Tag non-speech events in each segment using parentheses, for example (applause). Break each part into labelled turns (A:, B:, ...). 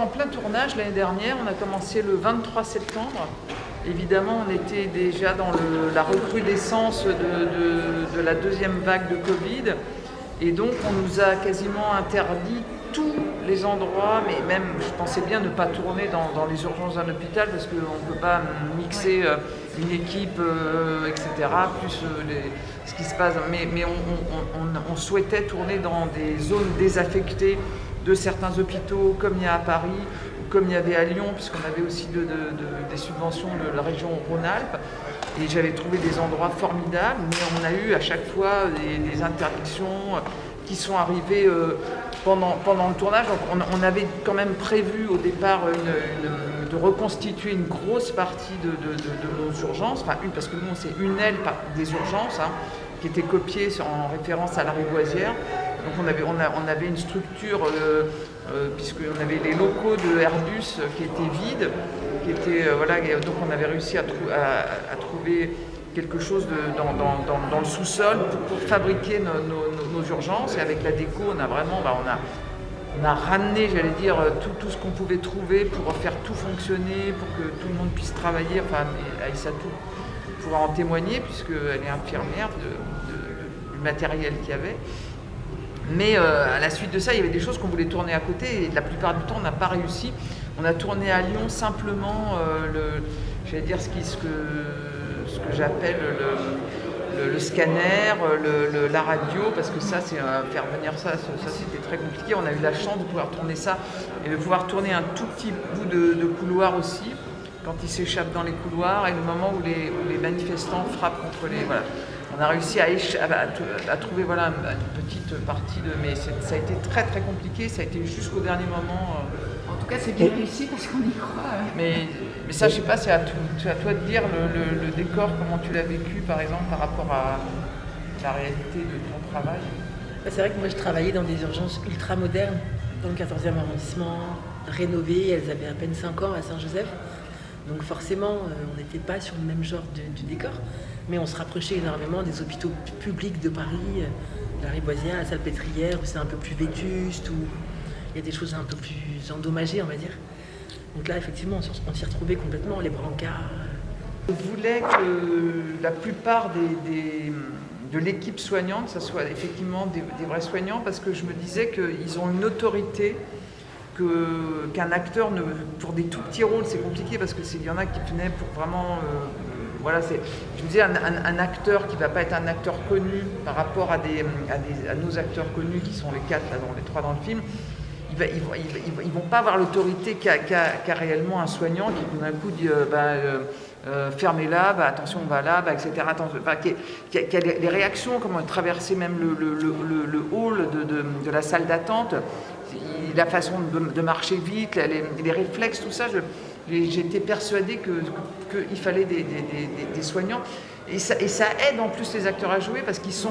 A: en plein tournage l'année dernière, on a commencé le 23 septembre. Évidemment, on était déjà dans la recrudescence de, la deuxième vague de Covid. Et donc, on nous a quasiment interdit tous les endroits, mais même, je pensais bien ne pas tourner dans, les urgences d'un hôpital parce qu'on ne peut pas mixer euh, une équipe, euh, etc., plus euh, ce qui se passe. Mais, on, souhaitait tourner dans des zones désaffectées de certains hôpitaux, comme il y a à Paris, comme il y avait à Lyon, puisqu'on avait aussi des subventions de la région Rhône-Alpes. Et j'avais trouvé des endroits formidables, mais on a eu à chaque fois des, interdictions qui sont arrivées euh, pendant, pendant le tournage. on, avait quand même prévu au départ de reconstituer une grosse partie de, nos urgences, enfin une, parce que nous c'est une aile des urgences, hein, qui était copiée en référence à la Rivoisière. Donc on avait, une structure, euh, euh, puisqu'on avait les locaux de Airbus qui étaient vides, qui étaient, euh, voilà, donc on avait réussi à, trouver quelque chose dans, le sous-sol pour, fabriquer nos, urgences. Et avec la déco, on a vraiment, bah, on a, ramené, j'allais dire, tout, tout ce qu'on pouvait trouver pour faire tout fonctionner, pour que tout le monde puisse travailler. Enfin, Aïssatou pourra en témoigner, puisqu'elle est infirmière du matériel qu'il y avait. Mais euh, à la suite de ça, il y avait des choses qu'on voulait tourner à côté et la plupart du temps, on n'a pas réussi. On a tourné à Lyon simplement euh, le, dire ce, qui, ce que, ce que j'appelle le, scanner, la radio, parce que ça, c'est faire venir ça, ça, c'était très compliqué. On a eu la chance de pouvoir tourner ça et de pouvoir tourner un tout petit bout de, couloir aussi, quand ils s'échappent dans les couloirs et le moment où les, où les manifestants frappent contre les... Voilà on a réussi à, à, trouver voilà, une petite partie de. Mais ça a été très très compliqué, ça a été jusqu'au dernier moment.
B: Euh. En tout cas, c'est bien réussi parce qu'on y croit.
A: Mais, mais ça, je sais pas, c'est à, à, toi de dire le, décor, comment tu l'as vécu par exemple par rapport à la réalité de ton travail.
C: Bah, c'est vrai que moi, je travaillais dans des urgences ultra modernes, dans le 14e arrondissement, rénovées. Elles avaient à peine 5 ans à Saint-Joseph. Donc forcément, euh, on n'était pas sur le même genre de, décor, mais on se rapprochait énormément des hôpitaux publics de Paris, euh, la Riboisière, la Salpêtrière, où c'est un peu plus vétuste, où il y a des choses un peu plus endommagées, on va dire. Donc là, effectivement, on s'y retrouvait complètement, les brancards.
A: Je voulais que la plupart de l'équipe soignante, ce soit effectivement des, vrais soignants, parce que je me disais qu'ils ont une autorité qu'un acteur, ne, pour des tout petits rôles, c'est compliqué parce qu'il y en a qui venaient pour vraiment... Euh, voilà, c'est, je me disais, un, acteur qui ne va pas être un acteur connu par rapport à, des, à, nos acteurs connus qui sont les quatre, là, dans, les trois dans le film, ils ne vont, pas avoir l'autorité qu'a, réellement un soignant qui tout d'un coup dit euh, bah, euh, fermez-la, bah, attention, on va là, bah, etc. A, les, réactions, comment traverser même le, hall de, la salle d'attente, la façon de, marcher vite, les, réflexes, tout ça, j'étais persuadée qu'il fallait des, soignants. Et ça, aide en plus les acteurs à jouer parce qu'ils sont,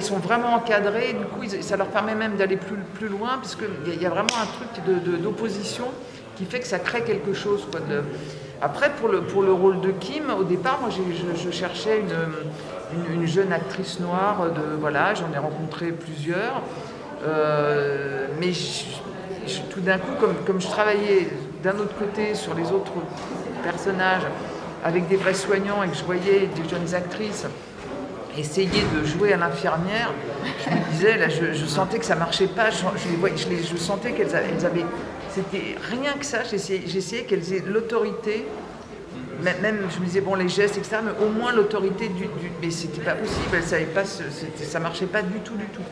A: sont vraiment encadrés, du coup ça leur permet même d'aller plus, loin, puisqu'il y, a vraiment un truc d'opposition qui fait que ça crée quelque chose. Quoi, Après, pour le, rôle de Kim, au départ, moi je, cherchais une, une, jeune actrice noire, de, voilà, j'en ai rencontré plusieurs. Euh, mais tout d'un coup, comme je travaillais d'un autre côté sur les autres personnages avec des vrais soignants et que je voyais des jeunes actrices essayer de jouer à l'infirmière, je me disais, là, je, sentais que ça marchait pas, je, je, je, sentais qu'elles avaient, c'était rien que ça, j'essayais qu'elles aient l'autorité, même, je me disais, bon, les gestes, etc., mais au moins l'autorité du, du, Mais c'était pas possible, elles savaient pas, ça marchait pas du tout, du tout.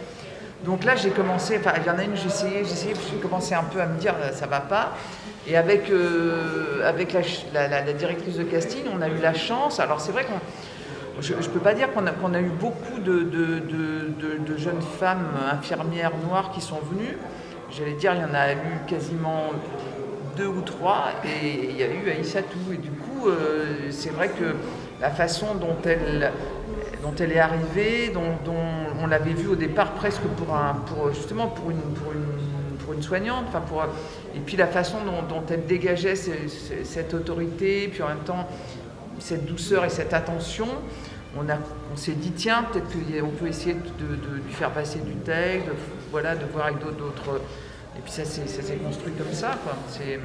A: Donc là, j'ai commencé, enfin, il y en a une, essayé, j'ai essayé, j'ai commencé un peu à me dire, ça va pas. Et avec, euh, avec la, directrice de casting, on a eu la chance, alors c'est vrai qu'on, je ne peux pas dire qu'on a, qu'on a, eu beaucoup de, de, jeunes femmes infirmières noires qui sont venues. J'allais dire, il y en a eu quasiment deux ou trois, et il y a eu Aïssatou. Et du coup, euh, c'est vrai que la façon dont elle, dont elle est arrivée, dont, on l'avait vue au départ presque pour, un, pour justement pour une, pour une, pour une soignante, enfin pour, et puis la façon dont, elle dégageait cette autorité, puis en même temps cette douceur et cette attention, on, s'est dit tiens, peut-être qu'on peut essayer de, lui faire passer du texte, de, voilà, de voir avec d'autres Et puis ça s'est construit comme ça. Hum,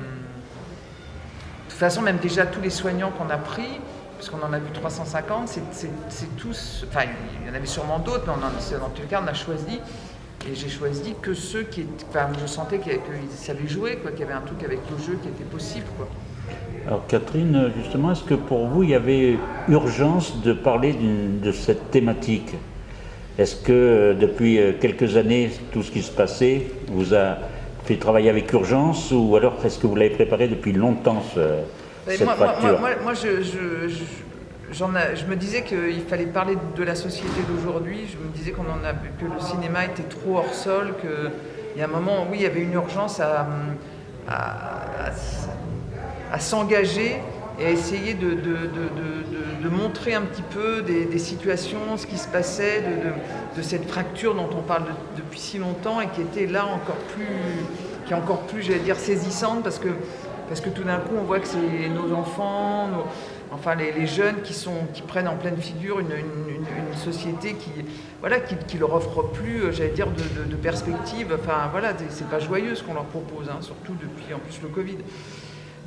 A: de toute façon, même déjà tous les soignants qu'on a pris, parce qu'on en a vu 350, c'est tous, enfin il y en avait sûrement d'autres, mais dans tous les cas on a choisi, et j'ai choisi que ceux qui, enfin je sentais qu'ils savaient jouer, quoi, qu'il y avait un truc avec le jeu qui était possible. Quoi.
D: Alors Catherine, justement, est-ce que pour vous il y avait urgence de parler de cette thématique? Est-ce que depuis quelques années, tout ce qui se passait vous a fait travailler avec urgence ou alors est-ce que vous l'avez préparé depuis longtemps cette
A: moi,
D: fracture?
A: moi, moi, je, je, je, me disais qu'il fallait parler de la société d'aujourd'hui. Je me disais en a que le cinéma était trop hors sol, qu'il y a un moment, oui, il y avait une urgence à, s'engager et à essayer de, montrer un petit peu des, situations, ce qui se passait, de, cette fracture dont on parle depuis si longtemps et qui était là encore plus, qui est encore plus, j'allais dire, saisissante parce que parce que tout d'un coup, on voit que c'est nos enfants, enfin les, jeunes qui, sont, qui prennent en pleine figure une, société qui voilà, qui, leur offre plus, euh, j'allais dire, de, perspective. Enfin voilà, c'est pas joyeux ce qu'on leur propose, hein, surtout depuis en plus le Covid.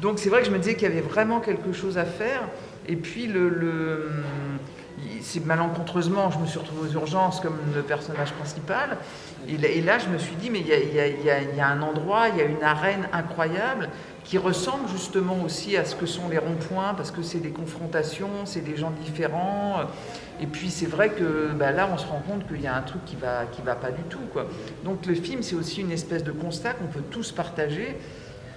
A: Donc c'est vrai que je me disais qu'il y avait vraiment quelque chose à faire. Et puis le, c'est malencontreusement, je me suis retrouvée aux urgences comme le personnage principal. Et là, je me suis dit, mais il y, a, un endroit, il y a une arène incroyable qui ressemble justement aussi à ce que sont les ronds-points, parce que c'est des confrontations, c'est des gens différents. Et puis c'est vrai que bah, là, on se rend compte qu'il y a un truc qui va, qui va pas du tout. Quoi. Donc le film, c'est aussi une espèce de constat qu'on peut tous partager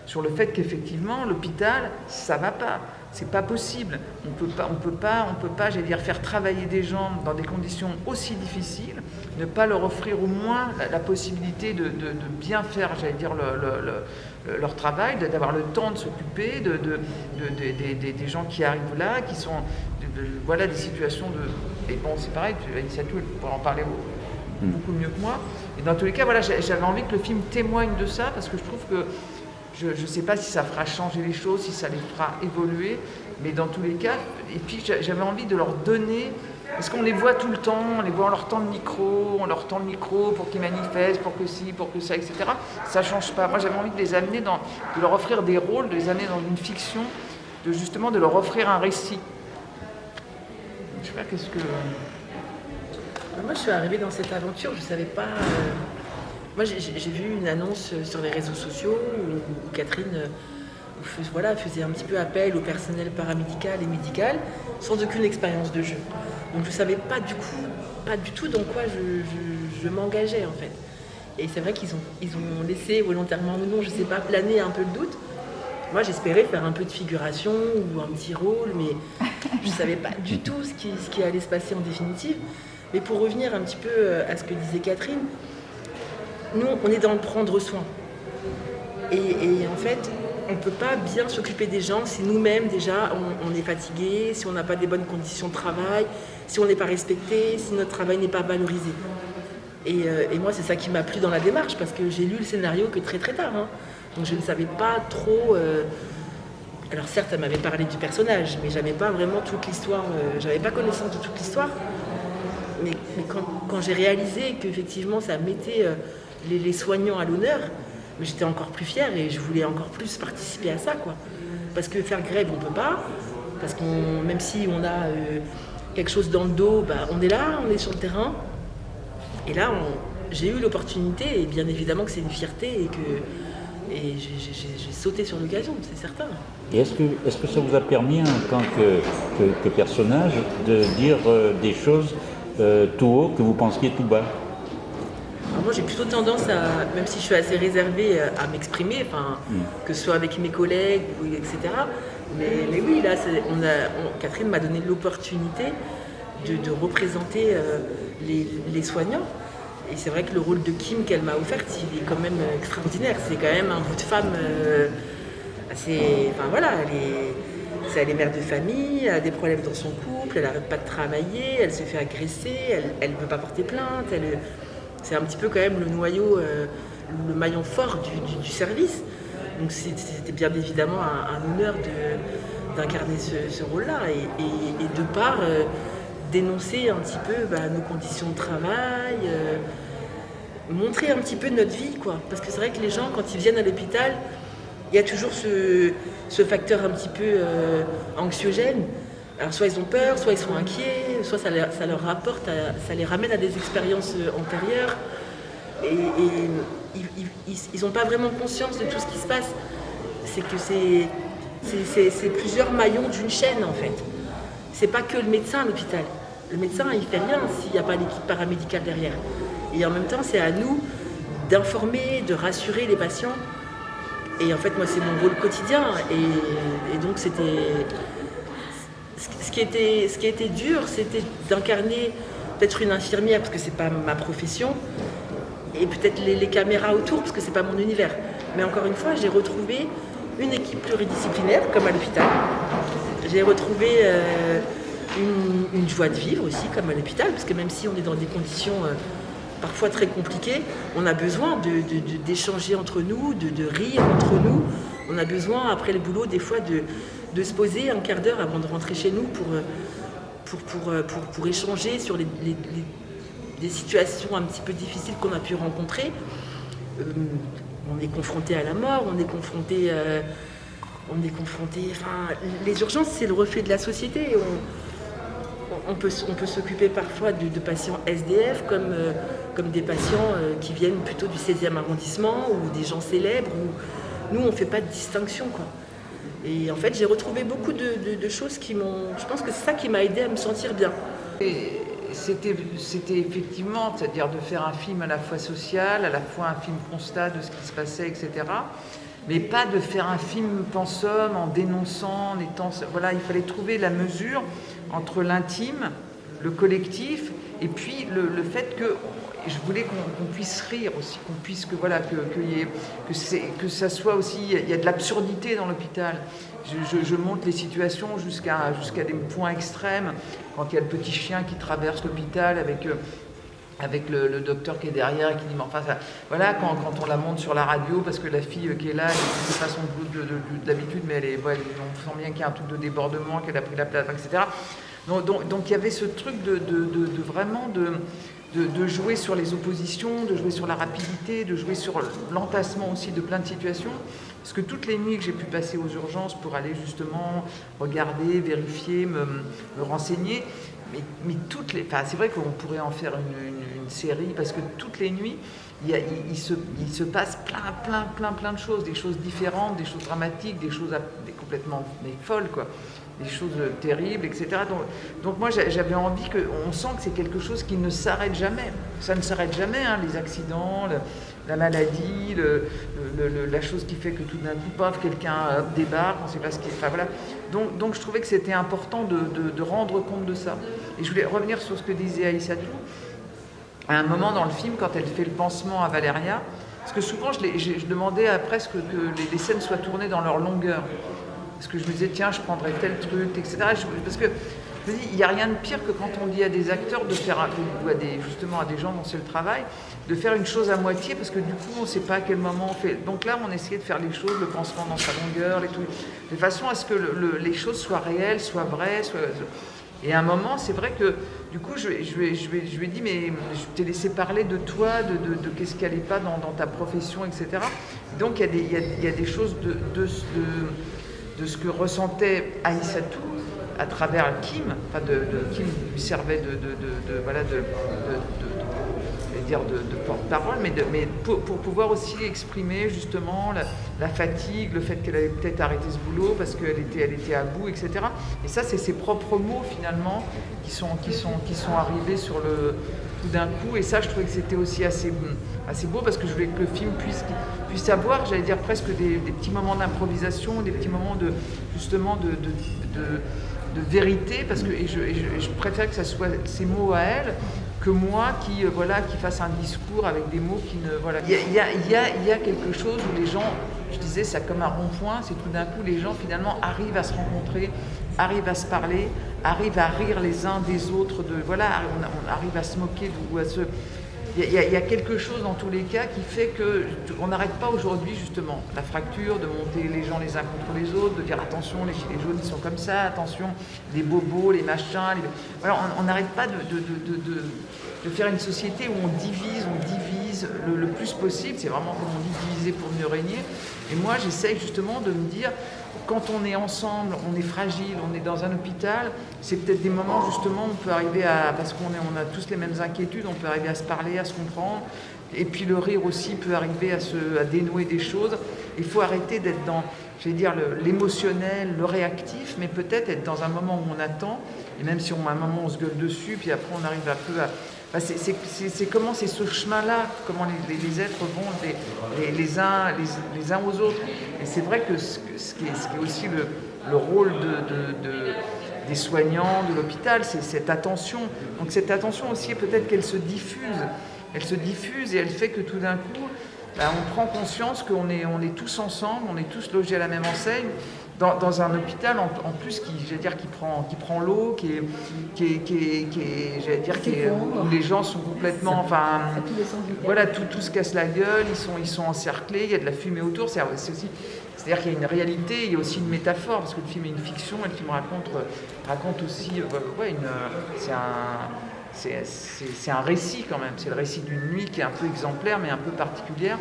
A: sur le fait qu'effectivement, l'hôpital, ça va pas. C'est pas possible. On peut pas, on peut pas, on peut pas, j'allais dire, faire travailler des gens dans des conditions aussi difficiles, ne pas leur offrir au moins la, possibilité de, bien faire, j'allais dire, leur travail, d'avoir le temps de s'occuper de, des gens qui arrivent là, qui sont, voilà, des situations de. Et bon, c'est pareil, Anissatou, elle pourrait en parler mm. beaucoup mieux que moi. Et dans tous les cas, voilà, j'avais envie que le film témoigne de ça parce que je trouve que je ne sais pas si ça fera changer les choses, si ça les fera évoluer, mais dans tous les cas, et puis j'avais envie de leur donner, parce qu'on les voit tout le temps, on les voit, on leur tend le micro, on leur tend le micro pour qu'ils manifestent, pour que ci, pour que ça, etc. Ça ne change pas. Moi j'avais envie de les amener dans, de leur offrir des rôles, de les amener dans une fiction, de justement de leur offrir un récit. Je sais pas qu'est-ce que...
C: Moi je suis arrivée dans cette aventure, je ne savais pas... Euh, moi, j'ai vu une annonce sur les réseaux sociaux où, Catherine euh, voilà, faisait un petit peu appel au personnel paramédical et médical sans aucune expérience de jeu. Donc je ne savais pas du coup, pas du tout dans quoi je, m'engageais en fait. Et c'est vrai qu'ils ont, ils ont laissé volontairement ou non, je ne sais pas, planer un peu le doute. Moi j'espérais faire un peu de figuration ou un petit rôle, mais je ne savais pas du tout ce qui, ce qui allait se passer en définitive. Mais pour revenir un petit peu euh, à ce que disait Catherine, nous, on est dans le prendre soin. Et, en fait, on ne peut pas bien s'occuper des gens si nous-mêmes, déjà, on, est fatigué, si on n'a pas des bonnes conditions de travail, si on n'est pas respecté, si notre travail n'est pas valorisé. Euh, et, moi, c'est ça qui m'a plu dans la démarche, parce que j'ai lu le scénario que très très tard. Hein. Donc je ne savais pas trop... Euh, alors certes, elle m'avait parlé du personnage, mais j'avais pas vraiment toute l'histoire, euh, j'avais pas connaissance de toute l'histoire. Mais, quand, quand j'ai réalisé qu'effectivement ça mettait les, soignants à l'honneur, mais j'étais encore plus fière et je voulais encore plus participer à ça. quoi. Parce que faire grève, on peut pas. Parce qu'on, même si on a euh, quelque chose dans le dos, bah, on est là, on est sur le terrain. Et là, j'ai eu l'opportunité, et bien évidemment que c'est une fierté et que et j'ai sauté sur l'occasion, c'est certain.
D: Et est-ce que, est que ça vous a permis, en tant que, personnage, de dire euh, des choses euh, tout haut que vous pensiez tout bas?
C: Moi, j'ai plutôt tendance à, même si je suis assez réservée euh, à m'exprimer, enfin, mm. que ce soit avec mes collègues, etc. Mais, oui, là, on a, Catherine m'a donné l'opportunité de, représenter euh, les, soignants. Et c'est vrai que le rôle de Kim qu'elle m'a offert, il est quand même extraordinaire. C'est quand même un bout de femme euh, assez. Enfin voilà, elle est, mère de famille, elle a des problèmes dans son couple, elle n'arrête pas de travailler, elle se fait agresser, elle ne veut pas porter plainte, elle, c'est un petit peu quand même le noyau, euh, le maillon fort du, service. Donc c'était bien évidemment un, honneur d'incarner ce, rôle-là et, de part euh, dénoncer un petit peu bah, nos conditions de travail, euh, montrer un petit peu notre vie, quoi. Parce que c'est vrai que les gens, quand ils viennent à l'hôpital, il y a toujours ce, facteur un petit peu anxiogène. Alors soit ils ont peur, soit ils sont inquiets, soit ça, leur rapporte, ça les ramène à des expériences euh, antérieures. Et, ils n'ont pas vraiment conscience de tout ce qui se passe. C'est que c'est plusieurs maillons d'une chaîne en fait. C'est pas que le médecin à l'hôpital. Le médecin, il fait rien s'il n'y a pas l'équipe paramédicale derrière. Et en même temps, c'est à nous d'informer, de rassurer les patients. Et en fait, moi, c'est mon rôle quotidien. Et, donc, c'était. Ce qui était, dur, c'était d'incarner peut-être une infirmière, parce que c'est pas ma profession, et peut-être les, caméras autour, parce que c'est pas mon univers. Mais encore une fois, j'ai retrouvé une équipe pluridisciplinaire, comme à l'hôpital. J'ai retrouvé euh, une, joie de vivre aussi, comme à l'hôpital, parce que même si on est dans des conditions euh, parfois très compliquées, on a besoin d'échanger entre nous, de, rire entre nous. On a besoin, après le boulot, des fois de, se poser un quart d'heure avant de rentrer chez nous pour, pour, pour, échanger sur les, des situations un petit peu difficiles qu'on a pu rencontrer. Euh, on est confronté à la mort, on est confronté... Euh, on est confronté... Enfin, les urgences, c'est le reflet de la société. On, peut, on peut s'occuper parfois de, patients SDF comme, euh, comme des patients qui viennent plutôt du 16e arrondissement ou des gens célèbres. nous, on ne fait pas de distinction. Quoi. Et en fait, j'ai retrouvé beaucoup de, choses qui m'ont... Je pense que c'est ça qui m'a aidé à me sentir bien.
A: C'était effectivement, c'est-à-dire de faire un film à la fois social, à la fois un film constat de ce qui se passait, etc. Mais pas de faire un film pensum en dénonçant, en étant... Voilà, il fallait trouver la mesure entre l'intime, le collectif, et puis le, fait que je voulais qu'on puisse rire aussi, qu'on puisse que voilà que que, que, que ça soit aussi il y a de l'absurdité dans l'hôpital je, monte les situations jusqu'à jusqu'à des points extrêmes. Quand il y a le petit chien qui traverse l'hôpital avec, euh, avec le, docteur qui est derrière et qui dit, mais enfin, voilà, quand, quand, on la monte sur la radio, parce que la fille qui est là, elle fait pas son boulot de, d'habitude, mais elle est, on sent bien qu'il y a un truc de débordement, qu'elle a pris la place, etc. Donc, donc, donc, il y avait ce truc de, de vraiment de de, jouer sur les oppositions, de jouer sur la rapidité, de jouer sur l'entassement aussi de plein de situations. Parce que toutes les nuits que j'ai pu passer aux urgences pour aller justement regarder, vérifier, me, renseigner, mais, toutes les, enfin, c'est vrai qu'on pourrait en faire une, série parce que toutes les nuits, il, se, passe plein, plein, plein, plein de choses, des choses différentes, des choses dramatiques, des choses complètement folles, quoi des choses terribles, etc. Donc, moi j'avais envie que, on sent que c'est quelque chose qui ne s'arrête jamais. Ça ne s'arrête jamais, hein, les accidents, la maladie, la chose qui fait que tout d'un coup, paf, quelqu'un débarque, on ne sait pas ce qui. Enfin voilà. Donc, je trouvais que c'était important de, rendre compte de ça. Et je voulais revenir sur ce que disait Aïssatou. À un moment dans le film, quand elle fait le pansement à Valéria, parce que souvent je, demandais presque que les, les scènes soient tournées dans leur longueur. Parce que je me disais, tiens, je prendrais tel truc, etc. parce que je dis, il n'y a rien de pire que quand on dit à des acteurs de faire, ou à des, justement à des gens dont c'est le travail, de faire une chose à moitié, parce que du coup, on ne sait pas à quel moment on fait. Donc là, on essayait de faire les choses, le pansement dans sa longueur, les trucs, de façon à ce que les choses soient réelles, soient vraies. Et à un moment, c'est vrai que du coup, je, je, lui ai dit, mais je t'ai laissé parler de toi, de, de, qu'est-ce qui n'allait pas dans, ta profession, etc. Donc il y, y, a des choses de, de de ce que ressentait Aïssatou à travers Kim, enfin de, Kim lui servait de, de de, dire de, porte-parole, mais, mais pour, pouvoir aussi exprimer justement la, fatigue, le fait qu'elle avait peut-être arrêté ce boulot parce qu'elle était, elle était à bout, etc. Et ça, c'est ses propres mots finalement qui sont arrivés sur le, d'un coup. Et ça, je trouvais que c'était aussi assez, assez beau parce que je voulais que le film puisse, puisse avoir, j'allais dire presque des, petits moments d'improvisation, des petits moments de justement de, de, vérité, parce que je, préfère que ça soit ces mots à elle que moi qui, euh, voilà, qui fasse un discours avec des mots qui ne... Voilà. Il y a, y a, quelque chose où les gens, je disais, c'est comme un rond-point, c'est tout d'un coup les gens finalement arrivent à se rencontrer, arrivent à se parler, arrivent à rire les uns des autres, de, voilà, on, arrive à se moquer ou à se... Il y, a, quelque chose dans tous les cas qui fait qu'on n'arrête pas aujourd'hui justement la fracture, de monter les gens les uns contre les autres, de dire attention les gilets jaunes ils sont comme ça, attention les bobos, les machins. Voilà, on n'arrête pas de, de, faire une société où on divise, on divise, divise le, le plus possible. C'est vraiment, comme on dit, diviser pour mieux régner. Et moi, j'essaye justement de me dire, quand on est ensemble, on est fragile, on est dans un hôpital, c'est peut-être des moments justement où on peut arriver à, parce qu'on on a tous les mêmes inquiétudes, on peut arriver à se parler, à se comprendre, et puis le rire aussi peut arriver à, se, dénouer des choses. Il faut arrêter d'être dans, je vais dire, le- l'émotionnel, le, réactif, mais peut-être être dans un moment où on attend, et même si on, à un moment on se gueule dessus, puis après on arrive un peu à... Bah, c'est- comment c'est ce chemin-là, comment les, êtres vont les, uns, les, uns aux autres. Et c'est vrai que ce, qui, est, aussi le, le rôle de, de- de- des soignants, de l'hôpital, c'est cette attention. Donc cette attention aussi, peut-être qu'elle se diffuse. Elle se diffuse et elle fait que tout d'un coup, bah, on prend conscience qu'on est, on est tous ensemble, on est tous logés à la même enseigne, dans, dans un hôpital en, en plus qui, dire, qui prend, qui prend l'eau, qui est, qui est, qui est- qui est- dire, qui est- où, les gens sont complètement, enfin, voilà, tout, tout se casse la gueule, ils sont, ils sont encerclés, il y a de la fumée autour. C'est aussi, c'est-à-dire qu'il y a une réalité, il y a aussi une métaphore, parce que le film est une fiction et le film raconte, raconte aussi, euh, ouais, une, c'est un, c'est, c'est- c'est un récit quand même. C'est le récit d'une nuit qui est un peu exemplaire, mais un peu particulière,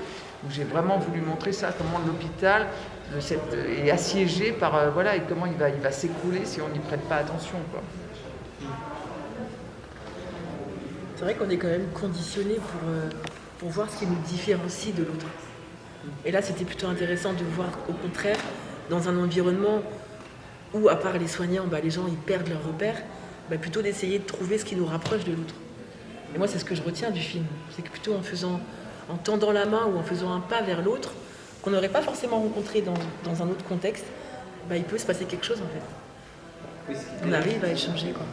A: où j'ai vraiment voulu montrer ça, comment l'hôpital de cette- est assiégé par, euh, voilà, et comment il va, il va s'écrouler si on n'y prête pas attention, quoi.
C: C'est vrai qu'on est quand même conditionné pour, euh, pour voir ce qui nous différencie de l'autre. Et là, c'était plutôt intéressant de voir au contraire, dans un environnement où, à part les soignants, bah, les gens ils perdent leurs repères, bah, plutôt d'essayer de trouver ce qui nous rapproche de l'autre. Et moi, c'est ce que je retiens du film. C'est que plutôt en faisant, en tendant la main ou en faisant un pas vers l'autre, qu'on n'aurait pas forcément rencontré dans, dans un autre contexte, bah, il peut se passer quelque chose en fait. On arrive à échanger quoi.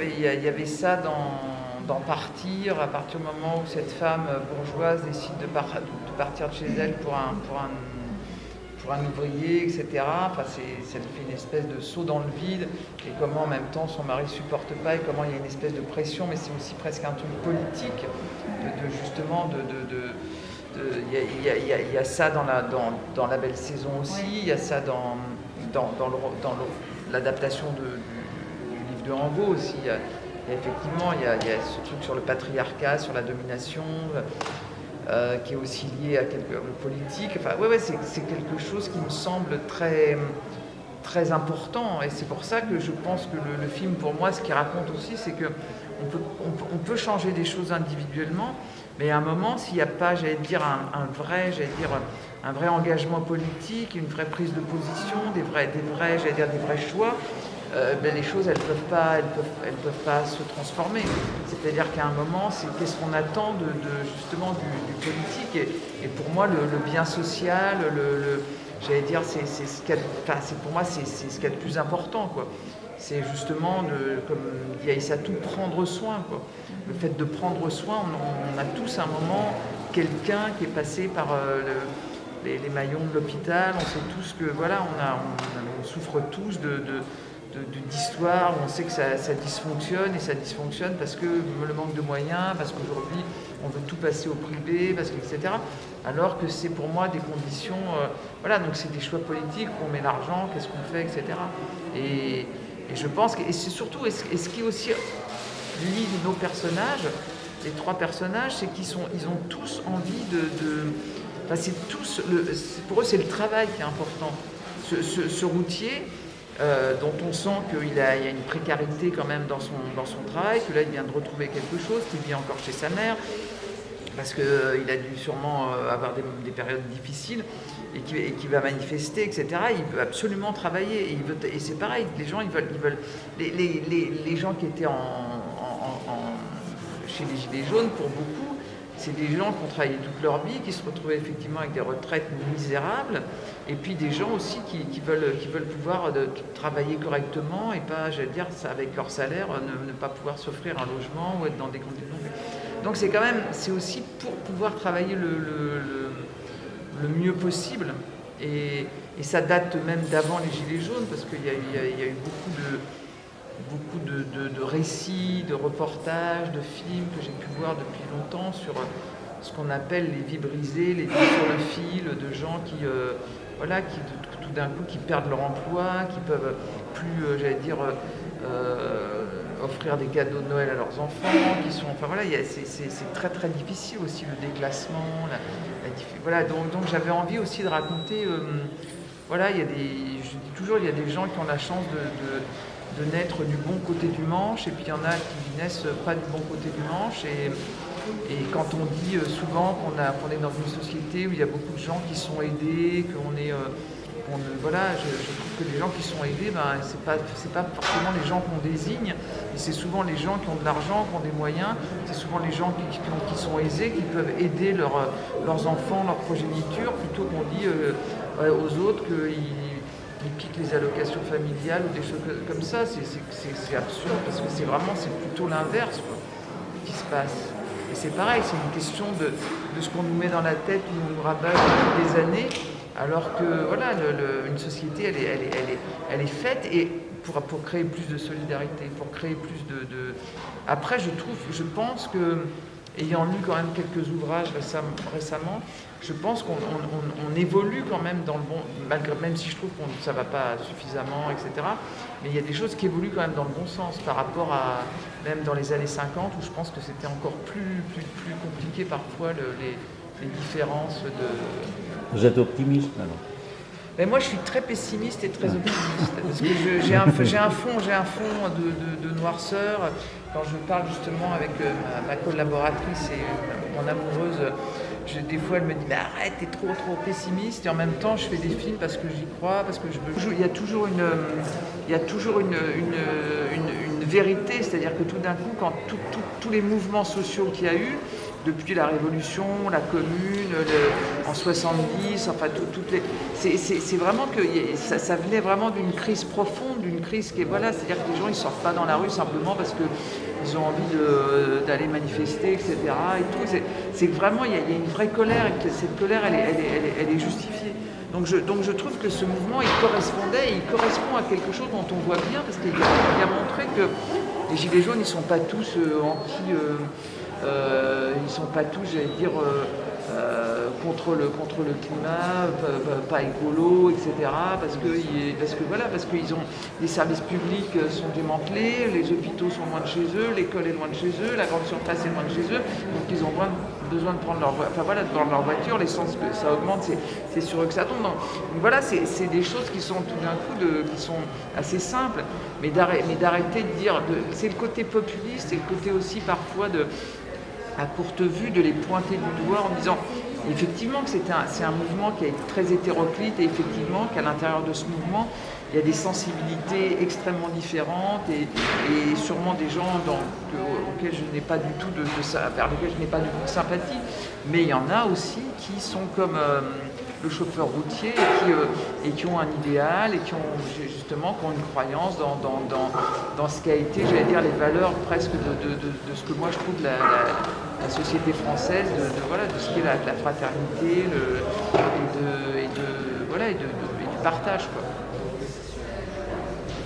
A: Il y avait- ça dans, dans Partir, à partir du moment où cette femme bourgeoise décide de, par- de partir de chez elle pour un, pour un, pour un ouvrier, etc. Enfin, ça fait une espèce de saut dans le vide, et comment en même temps son mari ne supporte pas, et comment il y a une espèce de pression, mais c'est aussi presque un truc politique, de, de justement de- de- il y, a- y y ça dans la, dans, dans la belle saison aussi, il y a ça dans, l'adaptation de, du, du livre de Rambo aussi. Y a, a effectivement il y a, ce truc sur le patriarcat, sur la domination, euh, qui est aussi lié à quelque, le politique. Enfin, ouais, ouais, c'est quelque chose qui me semble très, très important. Et c'est pour ça que je pense que le, le film, pour moi, ce qu'il raconte aussi, c'est que on peut, on, peut, on peut changer des choses individuellement, mais à un moment, s'il n'y a pas, j'allais dire, un, vrai, j'allais dire, un vrai engagement politique, une vraie prise de position, des vrais, des vrais, j'allais dire, des vrais choix, euh, ben, les choses, elles ne peuvent, pas- elles peuvent, elles peuvent pas se transformer. C'est-à-dire qu'à un moment, c'est qu'est-ce qu'on attend de, de, justement du, politique. Et, pour moi, le, bien social, le, j'allais dire, c'est ce pour moi, c'est ce qu'il y a de plus important. quoi. C'est justement, de, comme dit Aïssatou, prendre soin. Quoi. Le fait de prendre soin, on, a tous un moment quelqu'un qui est passé par euh, le- les, maillons de l'hôpital. On sait tous que voilà, on, souffre tous de, de- d'histoires où on sait que ça, ça dysfonctionne et ça dysfonctionne parce que le manque de moyens, parce qu'aujourd'hui on veut tout passer au privé, parce que, etc. Alors que c'est pour moi des conditions, euh, voilà, donc c'est des choix politiques on met l'argent, qu'est-ce qu'on fait, etc. Et, et je pense que, et c'est surtout, et ce, qui aussi lie nos personnages, les trois personnages, c'est qu'ils sont, ils ont tous envie de, enfin, c'est tous, le, pour eux c'est le travail qui est important. Ce, routier, euh, dont on sent qu'il a, y a une précarité quand même dans son, dans son travail, que là il vient de retrouver quelque chose, qu'il vit encore chez sa mère, parce qu'il a dû sûrement euh, avoir des, des périodes difficiles et qui, va manifester, etc. Il veut absolument travailler et, c'est pareil, les gens ils veulent, ils veulent les, les- gens qui étaient en, chez les Gilets jaunes, pour beaucoup, c'est des gens qui ont travaillé toute leur vie, qui se retrouvaient effectivement avec des retraites misérables, et puis des gens aussi qui, veulent, pouvoir de- travailler correctement et pas, j'allais dire, avec leur salaire, ne pas pouvoir s'offrir un logement ou être dans des conditions. Donc c'est quand même, c'est aussi pour pouvoir travailler le, le- mieux possible. Et, ça date même d'avant les Gilets jaunes, parce qu'il y, a eu- beaucoup de, beaucoup de, de- récits, de reportages, de films que j'ai pu voir depuis longtemps sur ce qu'on appelle les vies brisées, les vies sur le fil, de gens qui, euh, voilà, qui tout d'un coup qui perdent leur emploi, qui peuvent plus, euh, j'allais dire, offrir des cadeaux de Noël à leurs enfants, qui sont, enfin voilà, c'est très très difficile aussi le déclassement, voilà, donc, donc j'avais envie aussi de raconter, voilà, il y a des, je dis toujours, il y a des gens qui ont la chance de, de, naître du bon côté du manche, et puis il y en a qui naissent pas du bon côté du manche, et, et quand on dit souvent qu'on est dans une société où il y a beaucoup de gens qui sont aidés, qu'on est voilà, je, trouve que les gens qui sont aidés, ben, ce n'est pas, pas, forcément les gens qu'on désigne, c'est souvent les gens qui ont de l'argent, qui ont des moyens, c'est souvent les gens qui, qui, sont aisés, qui peuvent aider leurs enfants, leur progéniture, plutôt qu'on dit euh, aux autres qu'ils piquent les allocations familiales ou des choses comme ça. C'est absurde, parce que c'est vraiment, plutôt l'inverse qui se passe. Et c'est pareil, c'est une question de, de ce qu'on nous met dans la tête, on nous rabat depuis des années, alors que voilà, une société, elle est, elle, est, elle, est, elle est, faite et pour, pour, créer plus de solidarité, pour créer plus de. Après, je trouve, je pense que ayant lu quand même quelques ouvrages récemment, je pense qu'on évolue quand même dans le bon, malgré, même si je trouve que ça ne va pas suffisamment, etc. Mais il y a des choses qui évoluent quand même dans le bon sens par rapport à même dans les années 50 où je pense que c'était encore plus, plus, plus, compliqué parfois les, les, différences de...
D: Vous êtes optimiste alors
A: mais moi, je suis très pessimiste et très optimiste. Parce que j'ai un, un, fond, un fond de, noirceur. Quand je parle justement avec euh, ma, collaboratrice et euh, mon amoureuse, des fois, elle me dit mais arrête, t'es trop trop pessimiste. Et en même temps, je fais des films parce que j'y crois, parce que je. Il y a toujours une, il y a toujours une, une, vérité, c'est-à-dire que tout d'un coup, quand tous les mouvements sociaux qu'il y a eu, depuis la Révolution, la Commune, en 70, enfin toutes les. C'est vraiment que ça, venait vraiment d'une crise profonde, d'une crise qui est voilà, c'est-à-dire que les gens ils sortent pas dans la rue simplement parce qu'ils ont envie d'aller manifester, etc. Et tout. C'est vraiment il y, a, une vraie colère et que cette colère elle est, justifiée. Donc je, donc je, trouve que ce mouvement, il correspondait, il correspond à quelque chose dont on voit bien, parce qu'il a, a, montré que les Gilets jaunes, ils ne sont pas tous euh, anti... Euh, euh, ils ne sont pas tous, j'allais dire, euh, euh, contre, le, contre le climat, pas, écolo, etc. Parce que, parce que voilà, parce ont les services publics sont démantelés, les hôpitaux sont loin de chez eux, l'école est loin de chez eux, la grande surface est loin de chez eux, donc ils ont besoin de prendre leur, enfin voilà, de prendre leur voiture, l'essence ça augmente, c'est sur eux que ça tombe. Donc, voilà, c'est des choses qui sont tout d'un coup de, qui sont assez simples, mais d'arrêter de dire, c'est le côté populiste et le côté aussi parfois de à courte vue de les pointer du doigt en disant effectivement que c'est un, un, mouvement qui est très hétéroclite et effectivement qu'à l'intérieur de ce mouvement, il y a des sensibilités extrêmement différentes et, sûrement des gens auxquels je n'ai pas du tout de, vers lesquels je n'ai pas du tout de sympathie, mais il y en a aussi qui sont comme euh, le chauffeur routier et qui, euh, et qui, ont un idéal et qui ont justement qui ont une croyance dans, dans, dans, dans ce été, j'allais dire, les valeurs presque de, de, de, ce que moi je trouve la, la, société française, de, voilà, de ce qui est la, fraternité le, et, de, voilà, et, du partage. Quoi.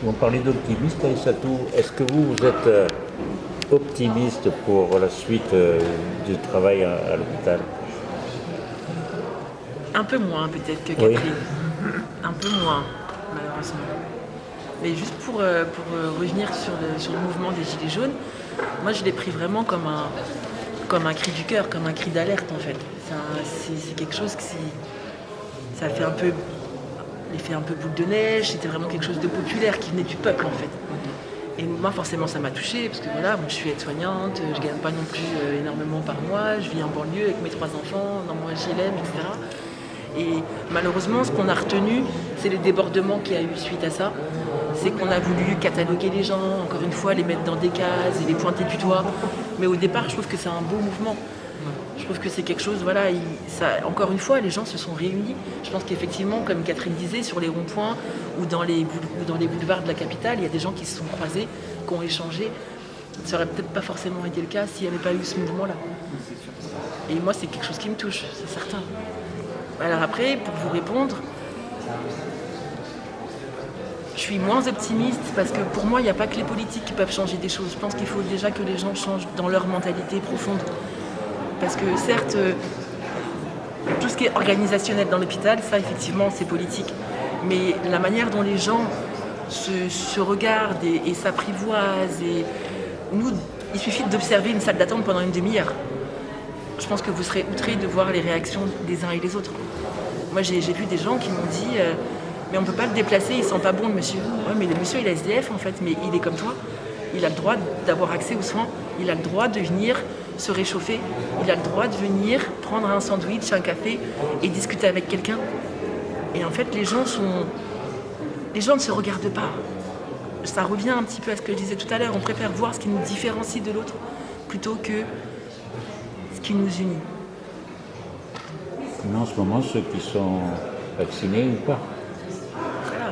D: On parlait d'optimiste, Aïssatou. Est-ce que vous, vous êtes euh, optimiste pour la suite euh, du travail à l'hôpital?
C: Un peu moins peut-être que Catherine. Un peu moins, malheureusement. Mais juste pour, euh, pour euh, revenir sur le, sur le mouvement des Gilets jaunes, moi je l'ai pris vraiment comme un, comme un cri du cœur, comme un cri d'alerte en fait. C'est quelque chose qui ça fait un peu l'effet un peu boule de neige, c'était vraiment quelque chose de populaire qui venait du peuple en fait. Et moi forcément ça m'a touchée parce que voilà, moi, je suis aide-soignante, je gagne pas non plus euh, énormément par mois, je vis en banlieue avec mes trois enfants, dans mon HLM, etc. Et malheureusement, ce qu'on a retenu, c'est le débordement qu'il y a eu suite à ça. C'est qu'on a voulu cataloguer les gens, encore une fois, les mettre dans des cases et les pointer du doigt. Mais au départ, je trouve que c'est un beau mouvement. Je trouve que c'est quelque chose, voilà, encore une fois, les gens se sont réunis. Je pense qu'effectivement, comme Catherine disait, sur les ronds-points ou les, dans les boulevards de la capitale, il y a des gens qui se sont croisés, qui ont échangé. Ça aurait peut-être pas forcément été le cas s'il n'y avait pas eu ce mouvement-là. Et moi, c'est quelque chose qui me touche, c'est certain. Alors après, pour vous répondre, je suis moins optimiste parce que pour moi, il n'y a pas que les politiques qui peuvent changer des choses. Je pense qu'il faut déjà que les gens changent dans leur mentalité profonde. Parce que certes, tout ce qui est organisationnel dans l'hôpital, ça effectivement c'est politique. Mais la manière dont les gens se, regardent et, s'apprivoisent, nous, il suffit d'observer une salle d'attente pendant une demi-heure. Je pense que vous serez outrés de voir les réactions des uns et des autres. Moi j'ai vu des gens qui m'ont dit euh, mais on ne peut pas le déplacer, il sent pas bon le monsieur. Ouais, mais le monsieur il est SDF en fait, mais il est comme toi. Il a le droit d'avoir accès aux soins, il a le droit de venir se réchauffer, il a le droit de venir prendre un sandwich, un café et discuter avec quelqu'un. Et en fait, les gens sont... Les gens ne se regardent pas. Ça revient un petit peu à ce que je disais tout à l'heure. On préfère voir ce qui nous différencie de l'autre plutôt que qui nous unit.
D: Mais en ce moment, ceux qui sont vaccinés ou pas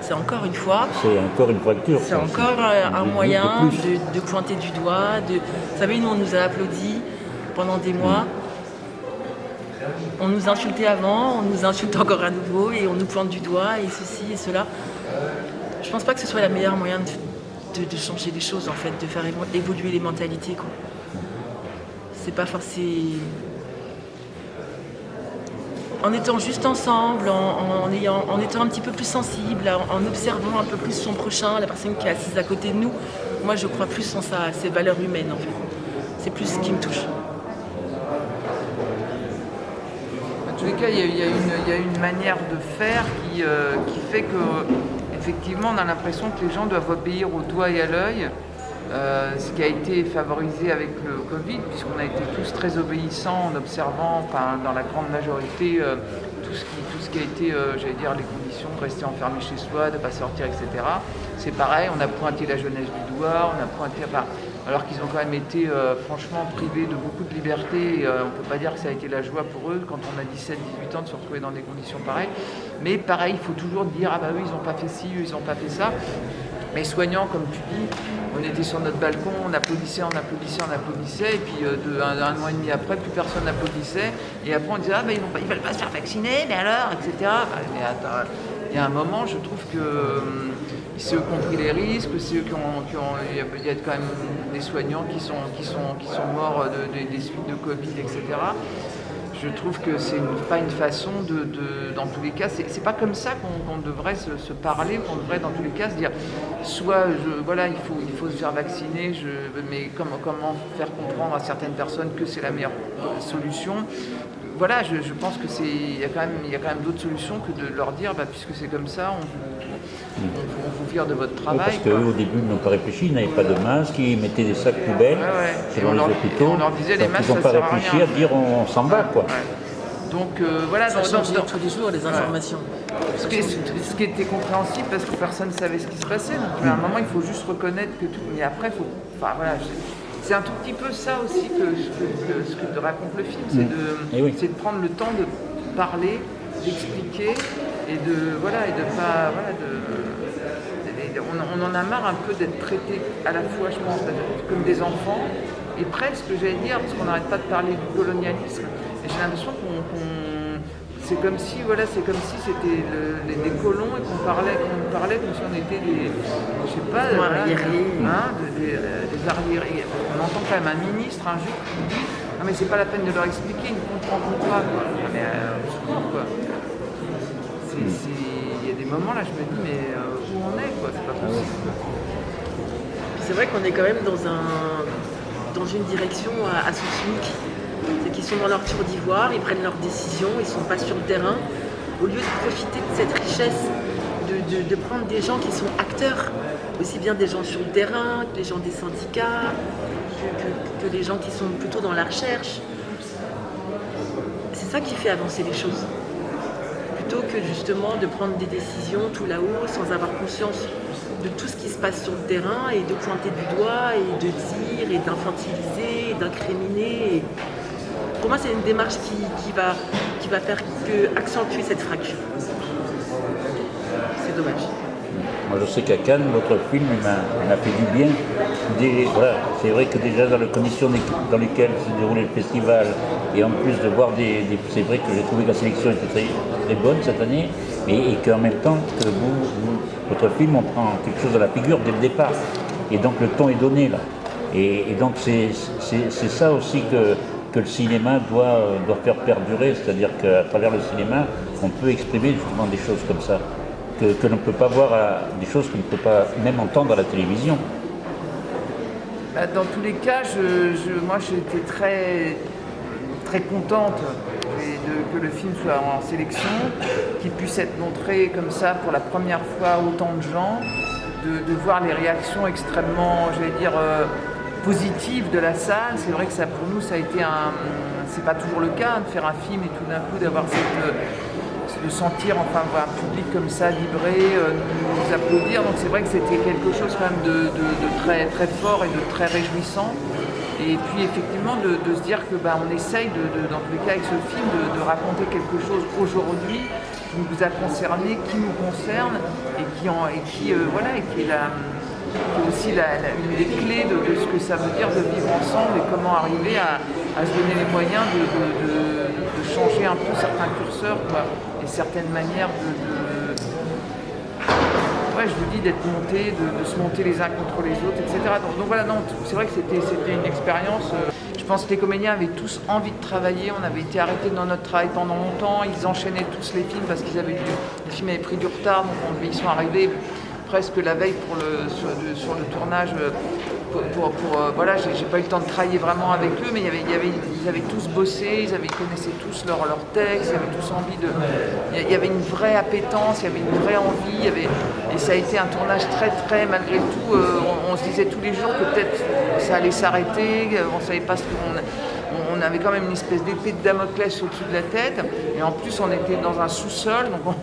C: c'est encore une fois.
D: C'est encore une fracture.
C: C'est encore un, moyen de, pointer du doigt. De... Vous savez, nous, on nous a applaudi pendant des mois. On nous insultait avant, on nous insulte encore à nouveau et on nous pointe du doigt et ceci et cela. Je pense pas que ce soit la meilleure moyen de, changer les choses en fait, de faire évoluer les mentalités. C'est pas forcément en étant juste ensemble, en, ayant, en étant un petit peu plus sensible, en, observant un peu plus son prochain, la personne qui est assise à côté de nous, moi je crois plus en ça, ces valeurs humaines en fait. C'est plus ce qui me touche.
A: En tous les cas, il y a, une, manière de faire qui, euh, qui fait que effectivement on a l'impression que les gens doivent obéir au doigt et à l'œil. Euh, ce qui a été favorisé avec le Covid, puisqu'on a été tous très obéissants en observant, dans la grande majorité, euh, tout, ce qui, tout ce qui a été, euh, j'allais dire, les conditions de rester enfermé chez soi, de ne pas sortir, etc. C'est pareil, on a pointé la jeunesse du doigt, on a pointé, alors qu'ils ont quand même été franchement privés de beaucoup de liberté, on ne peut pas dire que ça a été la joie pour eux quand on a 17-18 ans de se retrouver dans des conditions pareilles. Mais pareil, il faut toujours dire, ah bah oui, ils n'ont pas fait ci, eux, ils n'ont pas fait ça. Mais soignants, comme tu dis, on était sur notre balcon, on applaudissait, on applaudissait, on applaudissait, et puis euh, de, un, mois et demi après, plus personne n'applaudissait. Et après, on disait, ah ben ils ne veulent pas se faire vacciner, mais alors, etc. Mais attends, il y a un moment, je trouve que hum, ceux qui ont pris les risques, qui ont, qui ont il, y a, quand même des soignants qui sont, morts des suites de Covid, etc je trouve que c'est pas une façon de, dans tous les cas, c'est pas comme ça qu'on devrait se, parler, qu'on devrait dans tous les cas se dire, soit voilà, il faut, il faut se faire vacciner, je, mais comment, comment faire comprendre à certaines personnes que c'est la meilleure solution? Voilà, je, pense que c'est, il y a quand même, il quand même d'autres solutions que de leur dire, bah, puisque c'est comme ça, on, vire de votre travail.
D: parce qu'au début, ils n'ont pas réfléchi, ils n'avaient pas de masque, ils mettaient des sacs poubelles
A: selon les hôpitaux. On leur disait les masques,
D: ils n'ont pas réfléchi à, dire on, s'en va quoi.
C: Donc euh, voilà, ça change tous les jours les informations.
A: Ce qui, ce qui, était compréhensible parce que personne ne savait ce qui se passait. Donc à un moment, il faut juste reconnaître que tout. Mais après, faut. Enfin voilà. C'est un tout petit peu ça aussi que, ce que raconte le film, c'est mm. de, eh de prendre le temps de parler, d'expliquer et de voilà et de pas voilà de on, en a marre un peu d'être traité à la fois, je pense, comme des enfants, et presque, j'allais dire, parce qu'on n'arrête pas de parler du colonialisme, et j'ai l'impression qu'on... c'est comme si, voilà, c'est comme si c'était des colons et qu'on parlait, qu'on parlait comme si on était des, je sais pas, hein, des, arriérés. On entend quand même un ministre, un juge qui dit, non mais c'est pas la peine de leur expliquer, ils ne comprendront pas, quoi. Mais euh, quoi. Il y a des moments là, je me dis, mais euh, est, quoi, c'est pas possible.
C: C'est vrai qu'on est quand même dans, un, dans une direction à, à sens C'est qu'ils sont dans leur tour d'ivoire, ils prennent leurs décisions, ils ne sont pas sur le terrain. Au lieu de profiter de cette richesse, de, prendre des gens qui sont acteurs, aussi bien des gens sur le terrain, que les gens des syndicats, que, que les gens qui sont plutôt dans la recherche. C'est ça qui fait avancer les choses que justement de prendre des décisions tout là-haut sans avoir conscience de tout ce qui se passe sur le terrain et de pointer du doigt et de dire et d'infantiliser et d'incriminer. Pour moi, c'est une démarche qui, va, qui va faire que accentuer cette fracture. C'est dommage.
D: Moi, je sais qu'à Cannes, votre film m'a fait du bien. c'est vrai que déjà dans les conditions dans lesquelles se déroulait le festival, et en plus de voir des... c'est vrai que j'ai trouvé que la sélection était très, très bonne cette année, et, qu'en même temps, que vous, votre film, on prend quelque chose de la figure dès le départ. Et donc le ton est donné là. Et, donc c'est ça aussi que, que le cinéma doit, doit faire perdurer, c'est-à-dire qu'à travers le cinéma, on peut exprimer justement des choses comme ça, que, que l'on ne peut pas voir, à, des choses qu'on ne peut pas même entendre à la télévision.
A: Bah, Dans tous les cas, je- moi j'étais très, très contente que le film soit en sélection, qu'il puisse être montré comme ça pour la première fois à autant de gens, de, voir les réactions extrêmement, je vais dire, euh, positives de la salle. C'est vrai que ça, pour nous, ça a été un. C'est pas toujours le cas de faire un film et tout d'un coup d'avoir cette. euh, de sentir enfin un public comme ça vibrer, euh, nous applaudir. Donc c'est vrai que c'était quelque chose quand même de, de- de très, très fort et de très réjouissant. Et puis effectivement de, se dire que bah, on essaye, dans tous les cas avec ce film, de, raconter quelque chose aujourd'hui qui nous a concerné, qui nous concerne et qui, et qui, euh, voilà, et qui est aussi la- une des clés de, ce que ça veut dire de vivre ensemble et comment arriver à, à se donner les moyens de, changer un peu certains curseurs quoi, et certaines manières de, je vous dis d'être monté, de, se monter les uns contre les autres, etc. Donc, voilà, c'est vrai que c'était une expérience. euh, je pense que les comédiens avaient tous envie de travailler. On avait été arrêtés dans notre travail pendant longtemps. Ils enchaînaient tous les films parce qu'ils avaient du, les films avaient pris du retard. Donc on- ils sont arrivés presque la veille pour le, sur, le, sur le tournage. Pour, euh, voilà, j'ai pas eu le temps de travailler vraiment avec eux, mais y avait, ils avaient tous bossé, ils, avaient, connaissaient tous leurs leur textes, ils avaient tous envie de. Il y avait une vraie appétence, il y avait une vraie envie, et ça a été un tournage très très, malgré tout, euh, on, se disait tous les jours que peut-être ça allait s'arrêter, on savait pas ce qu'on. On, on avait quand même une espèce d'épée de Damoclès au-dessus de la tête, et en plus on était dans un sous-sol, donc on-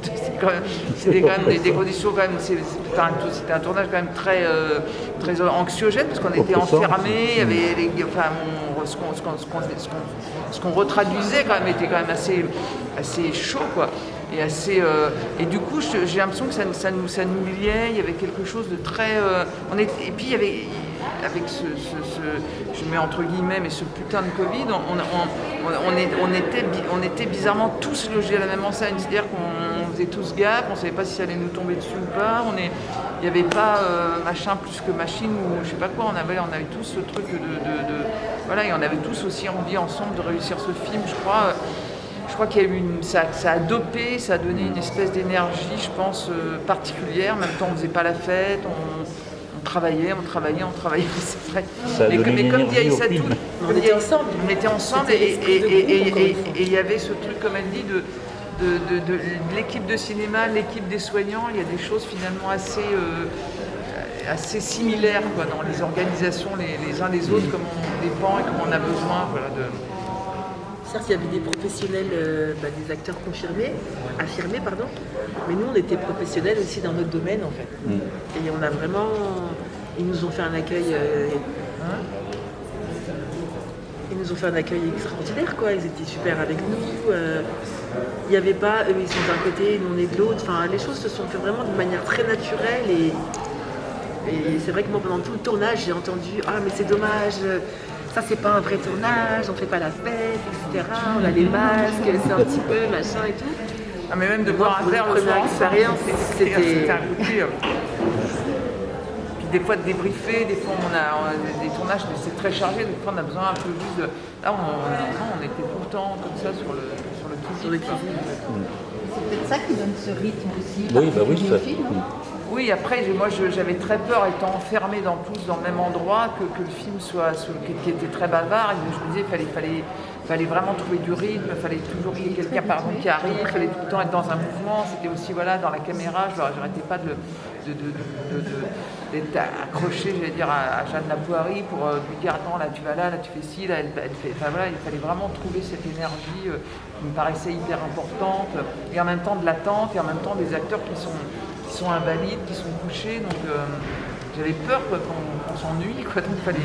A: c'était quand même, des, des conditions quand même, c'était un, tournage quand même très, euh, très anxiogène parce qu'on était enfermés, il y avait les, enfin, on- ce qu'on ce qu'on- ce qu'on- ce qu'on- ce qu'on retraduisait quand même était quand même assez, assez chaud quoi. Et, assez, euh, et du coup, j'ai l'impression que ça, ça nous, ça nous liait, il y avait quelque chose de très... euh, on est, et puis, il y avait, avec ce, ce- ce- je mets entre guillemets, mais ce putain de Covid, on, on, on- on est- on était, on était bizarrement tous logés à la même enseigne, c'est-à-dire qu'on faisait tous gaffe, on ne savait pas si ça allait nous tomber dessus ou pas, on est, il n'y avait pas euh, machin plus que machine ou je sais pas quoi, on avait, on avait tous ce truc de, de- de- Voilà, et on avait tous aussi envie ensemble de réussir ce film, je crois. Je crois qu'il y a eu une, ça, ça a dopé, ça a donné une espèce d'énergie, je pense, euh, particulière. En même temps, on ne faisait pas la fête, on, on travaillait, on travaillait, on travaillait, (laughs) c'est vrai.
D: Ça a
A: Mais,
D: donné
A: mais comme dit
D: film.
C: On était ensemble.
A: On était ensemble et il y avait ce truc, comme elle dit, de, de, de- de- de l'équipe de cinéma, l'équipe des soignants. Il y a des choses finalement assez, euh, assez similaires quoi, dans les organisations les, les uns des autres, comme on dépend et comme on a besoin. Voilà, de...
C: Certes, il y avait des professionnels, euh, bah, des acteurs confirmés, affirmés, pardon, mais nous, on était professionnels aussi dans notre domaine, en fait. Et on a vraiment... Ils nous ont fait un accueil... euh, ils nous ont fait un accueil extraordinaire, quoi. Ils étaient super avec nous. euh, Il n'y avait pas, eux, ils sont d'un côté, nous, on est de l'autre. Enfin, les choses se sont fait vraiment de manière très naturelle et... Et c'est vrai que moi, pendant tout le tournage, j'ai entendu Ah, mais c'est dommage, ça, c'est pas un vrai tournage, on fait pas la fête, etc. On a les masques, c'est un petit peu machin et tout.
A: Ah, mais même de boire un verre le soir c'était un coup de. Puis des fois de débriefer, des fois on a, on a des, des tournages, mais c'est très chargé, des fois on a besoin un peu juste de... Là, on, on- on était tout le temps comme ça sur le, sur.
B: C'est peut-être ça qui donne ce rythme aussi.
D: Oui, bah oui, ça.
B: film, hein.
A: Oui, après, moi je- j'avais très peur, étant enfermés dans tous dans le même endroit, que, que le film soit, qui était très bavard. Et je me disais, il fallait, fallait, fallait vraiment trouver du rythme, fallait toujours qu'il y ait quelqu'un par qui arrive, fallait tout le temps être dans un mouvement. C'était aussi voilà, dans la caméra, je n'arrêtais pas de, de, de, de- d'être accroché, j'allais dire, à, Jeanne Lapoirie pour euh, lui dire attends là tu vas là, là tu fais ci, là elle, elle fait. Enfin voilà, il fallait vraiment trouver cette énergie euh, qui me paraissait hyper importante, et en même temps de l'attente, et en même temps des acteurs qui sont qui sont invalides, qui sont couchés, donc euh, j'avais peur qu'on qu'on s'ennuie, quoi, donc il fallait,